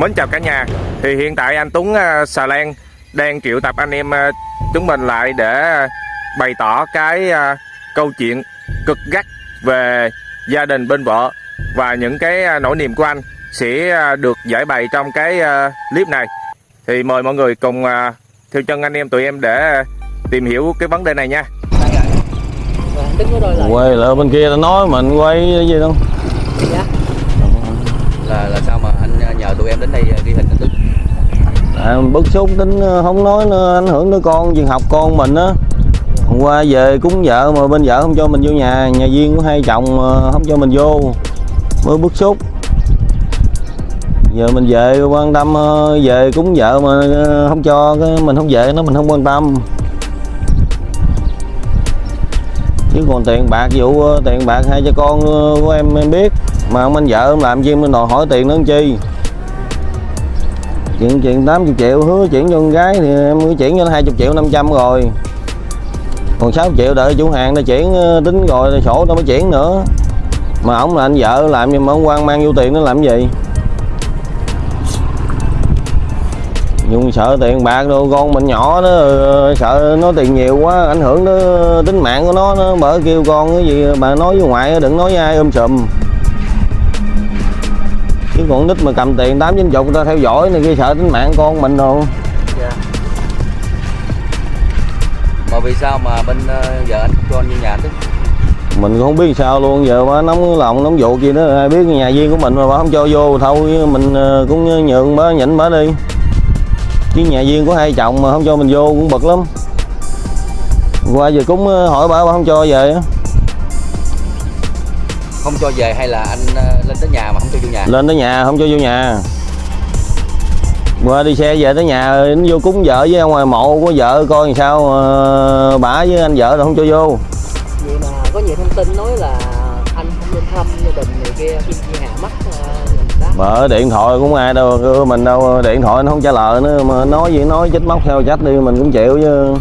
Mến chào cả nhà. Thì hiện tại anh Tuấn uh, Xà Lan đang triệu tập anh em uh, chúng mình lại để bày tỏ cái uh, câu chuyện cực gắt về gia đình bên vợ và những cái nỗi niềm của anh sẽ được giải bày trong cái clip này. Thì mời mọi người cùng theo chân anh em tụi em để tìm hiểu cái vấn đề này nha. Quay lại bên kia ta nói mình quay cái gì đâu. Dạ. Là là sao tụi em đến đây ờ, ghi hình được. À, bức xúc tính ờ, không nói nữa ảnh hưởng tới con việc học con mình á. Hôm qua về cúng vợ mà bên vợ không cho mình vô nhà nhà viên của hai chồng không cho mình vô. Mới bức xúc. Giờ mình về quan tâm ờ, về cúng vợ mà không cho cái mình không về nó mình không quan tâm. Chứ còn tiền bạc vụ tiền bạc hai cha con của em em biết. Mà ông anh vợ ông làm gì mình đòi hỏi tiền nó làm chi chuyện chuyện 80 triệu, hứa chuyển cho con gái thì em mới chuyển cho nó 20 triệu 500 rồi. Còn 6 triệu đợi chủ hàng nó chuyển ờ, tính rồi sổ nó mới chuyển nữa. Mà ông là anh vợ, làm nhưng mà ông quan mang vô tiền nó làm gì? Dùng sợ tiền bạc đồ, con mình nhỏ nó ờ, sợ nó tiền nhiều quá, ảnh hưởng tới tính mạng của nó nó bởi kêu con cái gì, bà nói với ngoại đừng nói với ai ôm sùm chứ còn nít mà cầm tiền tám chín chục người ta theo dõi này kia sợ tính mạng con mình đâu dạ. Mà vì sao mà bên ờ, vợ anh không cho anh vô nhà tức? Mình cũng không biết sao luôn giờ bà nóng lòng nóng vụ gì đó ai biết nhà viên của mình mà bà không cho vô thôi mình ờ, cũng nhượng bà nhịn bà đi. Chứ nhà viên của hai chồng mà không cho mình vô cũng bực lắm. Qua giờ cũng ờ, hỏi bà bà không cho về không cho về hay là anh ờ, lên tới nhà mà cho vô nhà. Lên tới nhà không cho vô nhà. Qua đi xe về tới nhà nó vô cúng vợ với ngoài mộ của vợ coi làm sao ờ, bả với anh vợ rồi không cho vô. Vậy mà có nhiều thông tin nói là anh không nên thăm gia đình người kia khi chi hà mất uh, đó mở điện thoại cũng ai đâu mình đâu điện thoại nó không trả lời nữa mà nói gì nói chết móc theo trách đi mình cũng chịu chứ.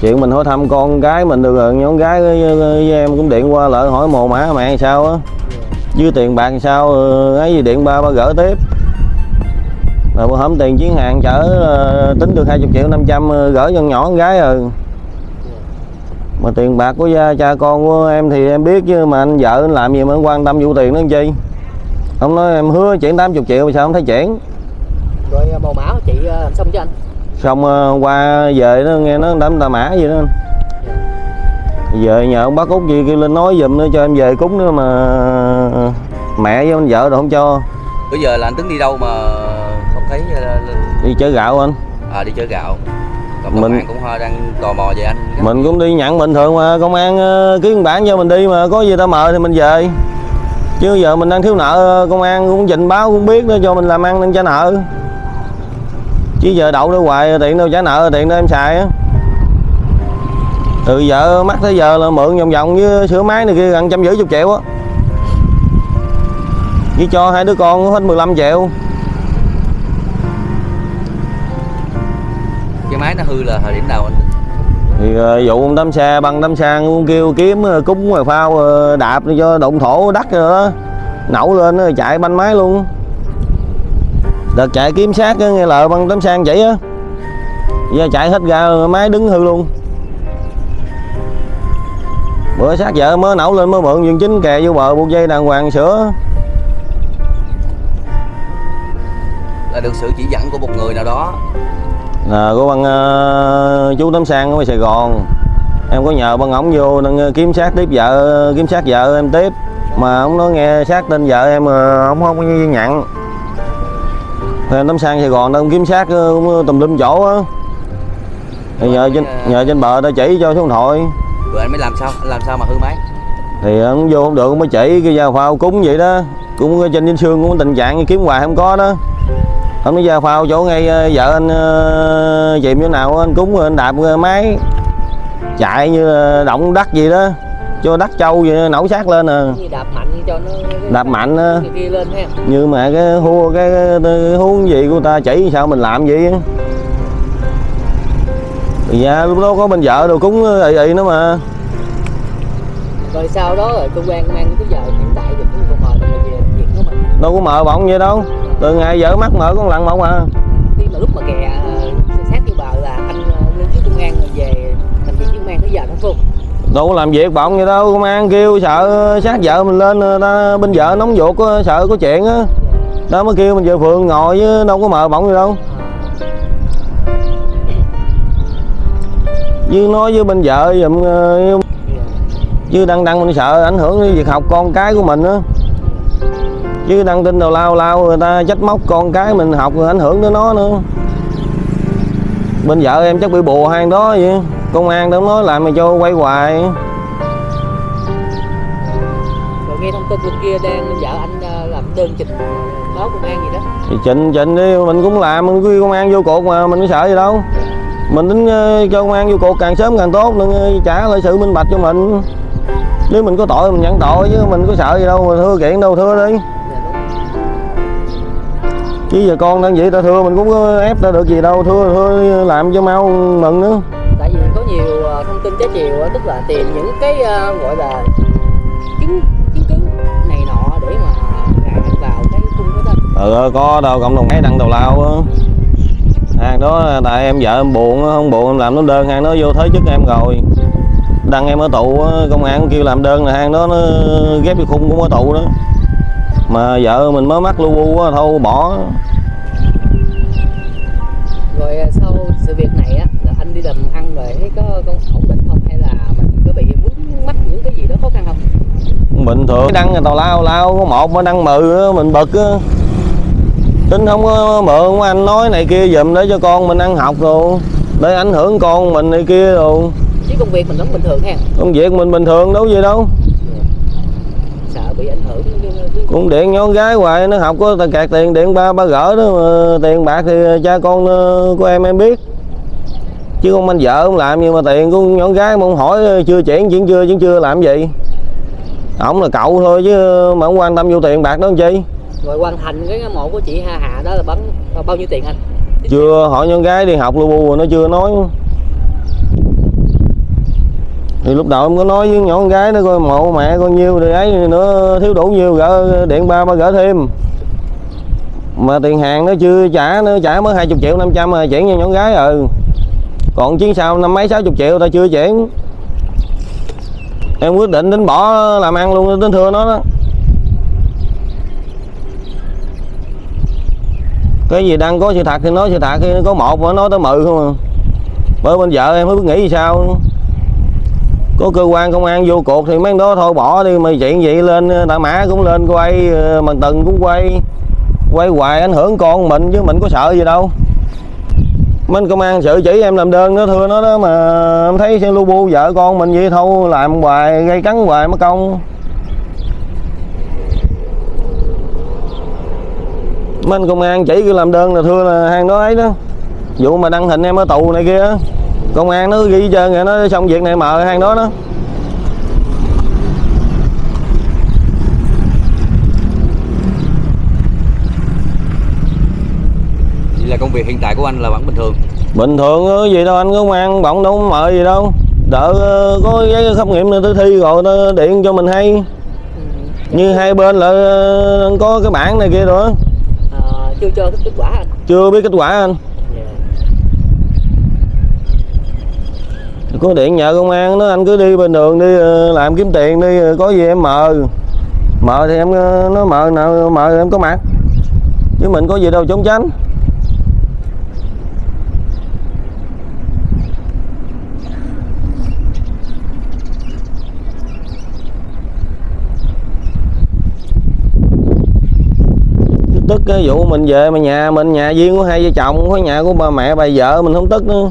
Chuyện mình hỏi thăm con gái mình được rồi nhóm gái với, với em cũng điện qua lại hỏi mồ mã mẹ sao á với tiền bạc sao ờ, ấy gì điện ba ba gỡ tiếp. Rồi bữa hổm tiền chuyến hàng chở ờ, tính được 20 triệu 500 ờ, gỡ cho nhỏ con gái rồi. Mà tiền bạc của gia, cha con của em thì em biết chứ mà anh vợ anh làm gì mà anh quan tâm vụ tiền nó làm chi? Ông nói em hứa chuyển 80 triệu mà sao không thấy chuyển? Rồi màu máu chị làm xong cho anh? Xong qua về nó nghe nó đám tà mã gì đó về nhờ ông bác út gì kêu lên nói giùm nữa cho em về cúng nữa mà mẹ với anh vợ rồi không cho? Bữa giờ là anh tính đi đâu mà không thấy ờ, đi chở gạo anh. À đi chở gạo. Còn Mình- cũng ho- đang tò mò về anh. Mình cũng đi nhận bình thường mà công an ờ, ký văn bản cho mình đi mà có gì ta mời thì mình về. Chứ giờ mình đang thiếu nợ công an cũng trình báo cũng biết đó cho mình làm ăn nên trả nợ. Chứ giờ đậu đó hoài tiền đâu trả nợ tiền đâu em xài á. Từ giờ mắc tới giờ là mượn vòng vòng với sửa máy này kia gần trăm rưỡi chục triệu á với cho hai đứa con hết 15 triệu. Cái máy nó hư là thời điểm nào anh? Thì ờ, vụ ông đám xe băng đám sang cũng kêu kiếm ờ, cúng phao ờ, đạp để cho động thổ đất rồi đó. Nổ lên rồi chạy banh máy luôn. Đợt chạy kiếm sát nghe lời băng đám sang vậy á. Giờ chạy hết ra máy đứng hư luôn. Bữa sát vợ mới nổ lên mới mượn dương chính kè vô bờ buộc dây đàng hoàng sửa là được sự chỉ dẫn của một người nào đó. Là của băng ờ, chú Tấm Sang ở Sài Gòn. Em có nhờ băng ổng vô đang ờ, kiếm sát tiếp vợ kiếm sát vợ em tiếp. Mà ông nói nghe sát tên vợ em mà ông không có nhận thì em Tấm Sang Sài Gòn đâu ông kiếm sát ờ, cũng tùm lum chỗ á. Thì nhờ trên nhờ trên bờ ta chỉ cho số điện thoại rồi anh mới làm sao anh làm sao mà hư máy? Thì ông vô không được ông mới chỉ cái dao phao cúng vậy đó. Cũng trên Vinh Sương cũng tình trạng kiếm hoài không có đó ông nói dao phao chỗ ngay ờ, vợ anh ờ, chìm chỗ nào anh cúng rồi anh đạp ờ, máy. Chạy như là động đất gì đó cho đất trâu vậy nổ sát lên à. Đạp mạnh cho nó đạp mạnh kia lên ha. Mà cái hua cái, cái, cái huống gì của ta chỉ sao mình làm vậy thì ra lúc đó có bên vợ đồ cúng ị ị nữa mà. Rồi sau đó rồi cơ quan an tới giờ hiện tại thì cũng còn mời về việc của mình. Đâu có mời bọng vậy đâu. Ờ, từ ngày vợ mắc mở con lần một à. Khi mà lúc mà kè ờ, sát vô bờ là anh ờ, lên trước công an về thành viên công an tới giờ đó không đâu có làm việc bọng gì đâu công an kêu sợ sát vợ mình lên ta bên vợ nóng ruột á, sợ có chuyện á. Đó mới kêu mình về phường ngồi chứ đâu có mờ bọng gì đâu. Chứ nói với bên vợ giùm ờ, chứ đăng đăng mình sợ ảnh hưởng đến việc học con cái của mình á chứ đăng tin đầu lao lao người ta trách móc con cái mình học rồi ảnh hưởng đến nó nữa. Bên vợ em chắc bị bù hai đó vậy. Công an đâu nói làm mà cho quay hoài. Rồi nghe thông tin bên kia đang vợ anh ờ, làm đơn trình báo công an gì đó. Thì chỉnh chỉnh đi mình cũng làm mình quy công an vô cuộc mà mình có sợ gì đâu. Mình tính ờ, cho công an vô cuộc càng sớm càng tốt đừng ờ, trả lại sự minh bạch cho mình. Nếu mình có tội mình nhận tội chứ mình có sợ gì đâu mà thưa kiện đâu thưa đi chứ giờ con đang vậy ta thưa mình cũng ép ta được gì đâu. Thưa thưa làm cho mau mừng nữa. Tại vì có nhiều ờ, thông tin trái chiều tức là tìm những cái ờ, gọi là chứng chứng cứ này nọ để mà gạt vào cái cung đó đó. Ừ có đâu cộng đồng ấy đăng đầu lao á. Hàng đó tại em vợ em buồn không buồn em làm nó đơn. Hàng nó vô thế chức em rồi. Đăng em ở á, công an kêu làm đơn là hàng đó nó ghép vô khung cũng ở tù đó mà vợ mình mới mắc lu bu á thôi bỏ. Rồi ờ, sau sự việc này á là anh đi làm ăn rồi thấy có con ổn định không? Hay là mình có bị vướng mắc những cái gì đó khó khăn không? Bình thường đăng người tàu lao lao có một mà đăng mừ mình bực á. Tính không có mượn anh nói này kia giùm để cho con mình ăn học rồi để ảnh hưởng con mình này kia rồi. Chứ công việc mình vẫn bình thường ha. Công việc mình bình thường đâu gì đâu sợ bị ảnh hưởng cái- cái- cũng điện nhỏ gái hoài nó học có kẹt tiền điện ba ba gỡ đó mà tiền bạc thì cha con ờ, của em em biết. Chứ không anh vợ không làm nhưng mà tiền của nhỏ gái mà không hỏi ờ, chưa chuyển chuyển chưa chuyển chưa làm gì. Ổng là cậu thôi chứ mà không quan tâm vô tiền bạc đó làm chi. Rồi hoàn thành cái mộ của chị Hà Hà đó là bắn bao nhiêu tiền anh? Chưa hỏi nhỏ gái đi học lu bu nó chưa nói thì lúc đầu em có nói với nhỏ con gái nó coi, mộ mẹ con nhiêu thì ấy nữa thiếu đủ nhiêu gỡ điện ba ba gỡ thêm. Mà tiền hàng nó chưa trả, nó trả mới 20 triệu 500 mà chuyển cho nhỏ gái ừ. Còn chuyến sau năm mấy 60 triệu ta chưa chuyển. Em quyết định đến bỏ làm ăn luôn, đến thưa nó đó. Cái gì đang có sự thật thì nói sự thật, có một mà nói tới mự không à. Bởi bên vợ em mới biết nghĩ sao có cơ quan công an vô cuộc thì mấy đó thôi bỏ đi mà chuyện vậy lên đại mã cũng lên quay ờ, bằng từng cũng quay quay hoài ảnh hưởng con mình chứ mình có sợ gì đâu. Mấy công an sự chỉ em làm đơn đó thưa nó đó mà em thấy xe lu bu vợ con mình vậy thôi làm hoài gây cắn hoài mất công. Mấy công an chỉ cái làm đơn là thưa là hàng đó ấy đó. Vụ mà đăng hình em ở tù này kia công an nó ghi trơn rồi nó xong việc này mờ hàng đó đó Vậy là công việc hiện tại của anh là vẫn bình thường? Bình thường á, gì đâu anh công an bọng đâu có mờ gì đâu. Đợi ờ, có giấy khám nghiệm tới thi rồi nó điện cho mình hay. Như hai bên là ờ, có cái bảng này kia rồi. Ờ, chưa cho kết quả anh? Chưa biết kết quả anh có điện nhờ công an nó anh cứ đi bên đường đi ờ, làm kiếm tiền đi ờ, có gì em mờ mờ thì em ờ, nó mờ nào mờ thì em có mặt. Chứ mình có gì đâu trốn tránh. Tức cái vụ mình về mà nhà mình, nhà riêng của hai vợ chồng, có nhà của bà mẹ bà vợ mình không tức nữa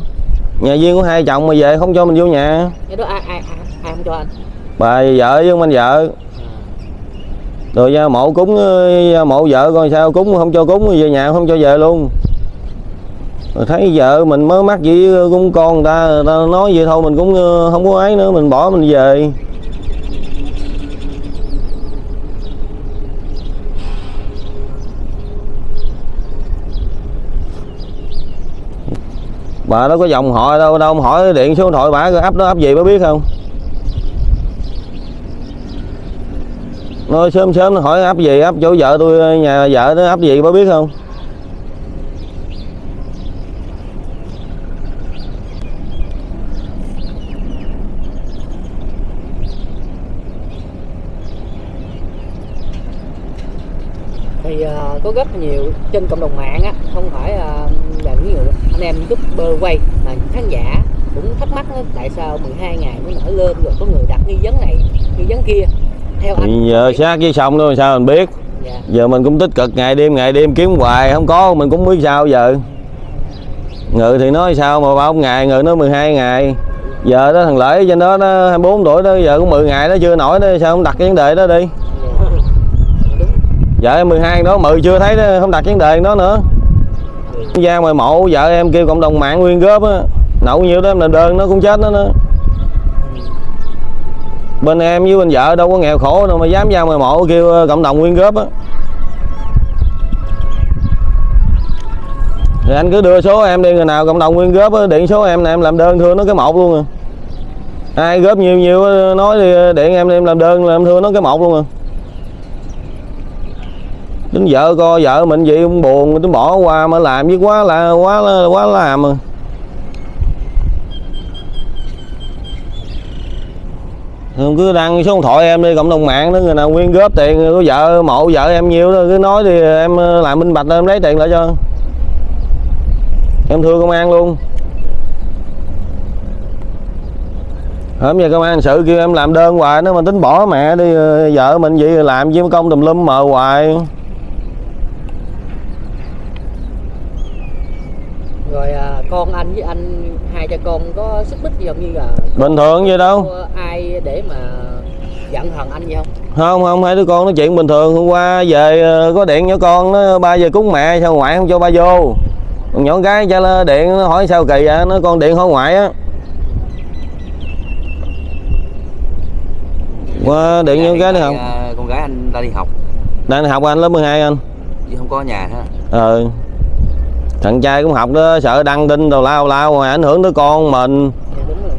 nhà riêng của hai chồng mà về không cho mình vô nhà. Cái đó ai ai ai, ai không cho anh? Bà vợ với ông anh vợ. Rồi ra mộ cúng ờ, ra mộ vợ coi sao cúng không cho cúng về nhà không cho về luôn. Rồi thấy vợ mình mới mắc gì cũng con người ta, người ta nói vậy thôi mình cũng ờ, không có ấy nữa mình bỏ mình về bà đâu có dòng họ đâu đâu hỏi điện số điện thoại bà ấp đó ấp gì bà biết không? Nói sớm sớm nó hỏi ấp gì ấp chỗ vợ tôi, nhà vợ nó ấp gì bà biết không thì ờ, có rất nhiều trên cộng đồng mạng á không phải ờ, là nhiều anh em youtuber quay mà khán giả cũng thắc mắc á, tại sao 12 ngày mới nổi lên rồi có người đặt nghi vấn này nghi vấn kia theo anh Thì giờ sát với sông đó sao mình biết dạ. giờ mình cũng tích cực ngày đêm ngày đêm kiếm hoài không có mình cũng biết sao giờ ngự thì nói sao mà bao ngày ngự nó 12 ngày giờ đó thằng lễ trên đó nó 24 tuổi đó giờ cũng 10 ngày nó chưa nổi đó sao không đặt cái vấn đề đó đi vợ em 12 đó 10 chưa thấy đó, không đặt vấn đề đó nữa. Ra ngoài mộ vợ em kêu cộng đồng mạng nguyên góp á. Nậu nhiêu đó em làm đơn nó cũng chết đó nữa. Bên em với bên vợ đâu có nghèo khổ đâu mà dám ra ngoài mộ kêu ờ, cộng đồng nguyên góp á. Thì anh cứ đưa số em đi người nào cộng đồng nguyên góp á điện số em nè em làm đơn thưa nó cái một luôn à. Ai góp nhiều nhiều nói thì điện em đi em làm đơn là em thưa nó cái một luôn à tính vợ co vợ mình vậy cũng buồn tính bỏ qua mà làm với quá là quá là, quá làm mà Không cứ đăng số điện thoại em đi, cộng đồng mạng đó, người nào nguyên góp tiền, có vợ, mộ vợ em nhiều đó, cứ nói thì em ờ, làm minh bạch, em lấy tiền lại cho. Em thưa công an luôn. Hôm giờ công an sự kêu em làm đơn hoài, nó mà tính bỏ mẹ đi ờ, vợ mình vậy làm với công tùm lum mờ hoài rồi à, con anh với anh hai cha con có xích mích gì không? Như là bình thường vậy đâu. ai để mà giận hờn anh gì không? Không không hai đứa con nói chuyện bình thường. Hôm qua về ờ, có điện nhỏ con nó ba giờ cúng mẹ sao ngoại không cho ba vô? Còn nhỏ gái cho nó điện nó hỏi sao kỳ vậy? Nó con điện hỏi ngoại á. Qua điện nhỏ gái nữa không? À, con gái anh đã đi học. Đang học anh lớp 12 anh. Chứ không có ở nhà ha ờ thằng trai cũng học đó sợ đăng tin đồ lao lao mà ảnh hưởng tới con mình.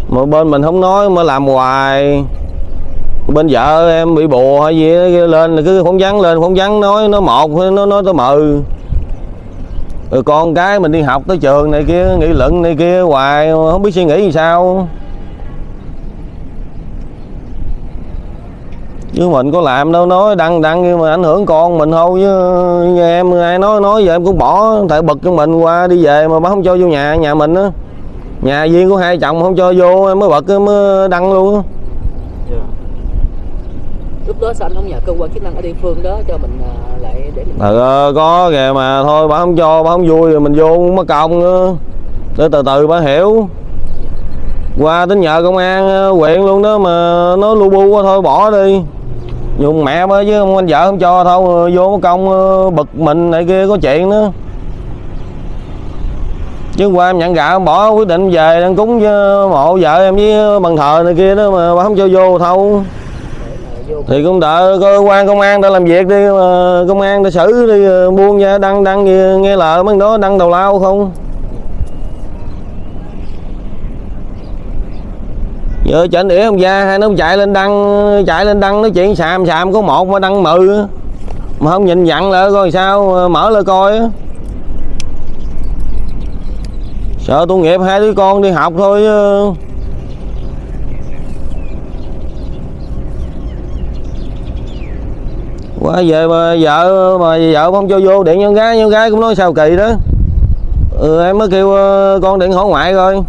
Mà bên mình không nói mà làm hoài. Bên vợ em bị bùa hay gì đó, lên là cứ phóng vắng lên phóng vắng nói nó một nó nói tới mừ. Rồi con cái mình đi học tới trường này kia nghị luận này kia hoài không biết suy nghĩ làm sao. Chứ mình có làm đâu nói đăng đăng nhưng mà ảnh hưởng con mình thôi chứ em ai nói nói giờ em cũng bỏ tại bực cho mình qua đi về mà bà không cho vô nhà nhà mình á. Nhà viên của hai chồng không cho vô em mới bật em mới đăng luôn á. Lúc đó sao anh không nhờ cơ quan chức năng ở địa phương đó cho mình à, lại để mình ờ có kìa mà thôi bà không cho bà không vui rồi mình vô mất công nữa để từ từ bà hiểu. Qua tính nhờ công an ờ, huyện luôn đó mà nó lu bu quá thôi bỏ đi dùng mẹ mới chứ ông anh vợ không cho thôi, vô công ờ, bực mình này kia, có chuyện nữa. Chứ qua em nhận gạo em bỏ quyết định về đang cúng với mộ vợ em với bằng thờ này kia đó mà không cho vô thâu thì cũng đợi cơ quan công an đã làm việc đi, mà công an đã xử đi ờ, buông ra, đăng đăng nghe lời mấy đó, đăng đầu lao không? Giờ chảnh ỉa ông gia hai nó chạy lên đăng chạy lên đăng nói chuyện xàm xàm có một mà đăng mừ mà không nhìn dặn lại coi sao mở lên coi sợ tu nghiệp hai đứa con đi học thôi qua về mà vợ mà vợ không cho vô điện nhân gái nhân gái cũng nói sao kỳ đó. Ừ, em mới kêu ờ, con điện hỏi ngoại coi.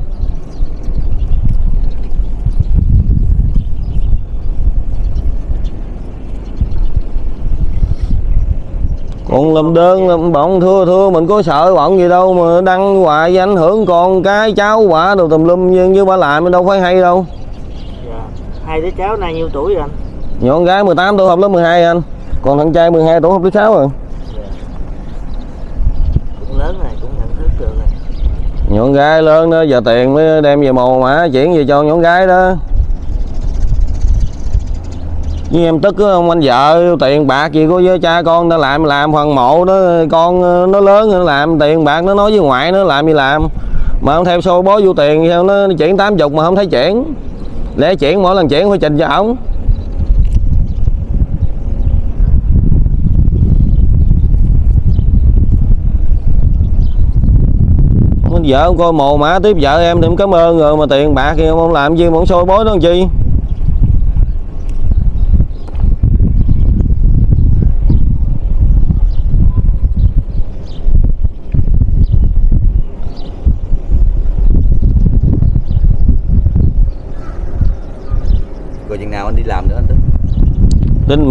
Còn làm đơn làm bọn thưa thưa mình có sợ bọn gì đâu mà đăng hoài ảnh hưởng con cái cháu quả đồ tùm lum như, như bà làm đâu phải hay đâu Dạ. Hai đứa cháu nay nhiêu tuổi rồi anh? nhỏ con gái 18 tuổi học lớp 12 anh còn thằng trai 12 tuổi học lớp 6 rồi Cũng lớn rồi, cũng nhận thức được rồi. nhỏ con gái lớn đó giờ tiền mới đem về mồ mã chuyển về cho nhỏ con gái đó nhưng em tức ông anh vợ, tiền bạc gì có với cha con, nó làm làm phần mộ nó, con ờ, nó lớn nó làm, tiền bạc nó nói với ngoại nó làm gì làm. Mà không theo xô bó vô tiền sao, nó chuyển tám chục mà không thấy chuyển. Lẽ chuyển mỗi lần chuyển phải trình cho ổng. Vợ không coi mồ mã tiếp vợ em thì em cảm ơn rồi, mà tiền bạc thì không làm gì muốn ông xôi bối đó làm chi?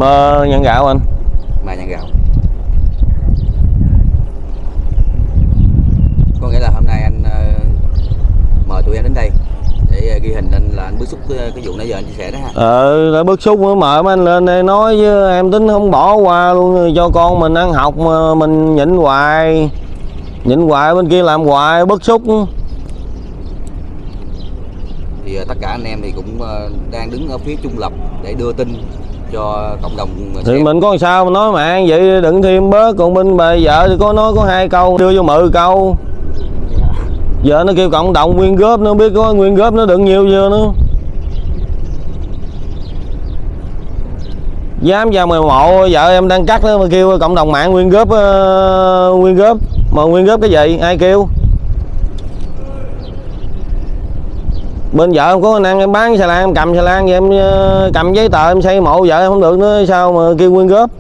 Mơ nhân gạo anh. Mà nhận gạo. Có nghĩa là hôm nay anh ờ, mời tụi em đến đây để ờ, ghi hình anh là anh bức xúc cái, cái vụ nãy giờ anh chia sẻ đó ha. Ờ đã bức xúc mới mời mấy anh lên đây nói với em tính không bỏ qua luôn cho con mình ăn học mà mình nhịn hoài nhịn hoài bên kia làm hoài bức xúc. Thì ờ, tất cả anh em thì cũng đang đứng ở phía trung lập để đưa tin cho cộng đồng thì xem. mình có sao mà nói mà vậy đừng thêm bớt còn bên bà vợ thì có nói có hai câu đưa vô mười câu. Giờ nó kêu cộng đồng nguyên góp nó biết có nguyên góp nó đựng nhiều chưa nữa. Dám vào mười mộ vợ em đang cắt đó mà kêu cộng đồng mạng nguyên góp ờ, nguyên góp. Mà nguyên góp cái gì? Ai kêu bên vợ em có năng em bán xà lan, em cầm xà lan vậy em ờ, cầm giấy tờ em xây mộ vợ em không được nữa, sao mà kêu quyên góp?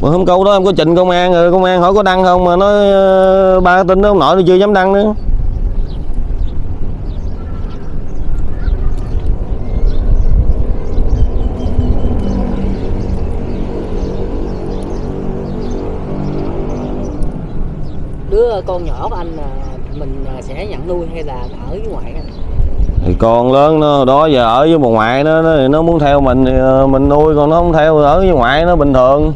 Mà hôm câu đó em có trình công an rồi, công an hỏi có đăng không? Mà nói ờ, ba tin đó ông nội nó chưa dám đăng nữa. Con nhỏ của anh à, mình à, sẽ nhận nuôi hay là ở với ngoại anh? Thì con lớn nó đó giờ ở với bà ngoại nó nó, nó muốn theo mình thì ờ, mình nuôi còn nó không theo ở với ngoại nó bình thường.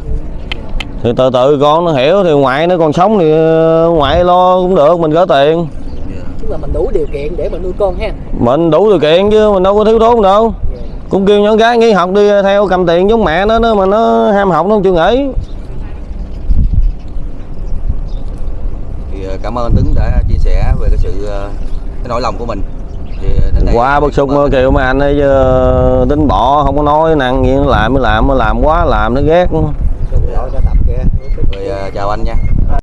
Thì từ từ con nó hiểu thì ngoại nó còn sống thì ngoại lo cũng được mình gỡ tiền. Tức là mình đủ điều kiện để mà nuôi con ha? Mình đủ điều kiện chứ mình đâu có thiếu thốn đâu. Cũng kêu nhỏ gái nghỉ học đi theo cầm tiền giống mẹ nó nó mà nó ham học nó không chịu nghỉ thì ờ, cảm ơn Tuấn đã chia sẻ về cái sự ờ, cái nỗi lòng của mình. Qua bức xúc mà kêu mấy anh ấy chứ tính bỏ không có nói năng gì nó làm mới làm mới làm quá làm nó ghét. Rồi ờ, chào anh nha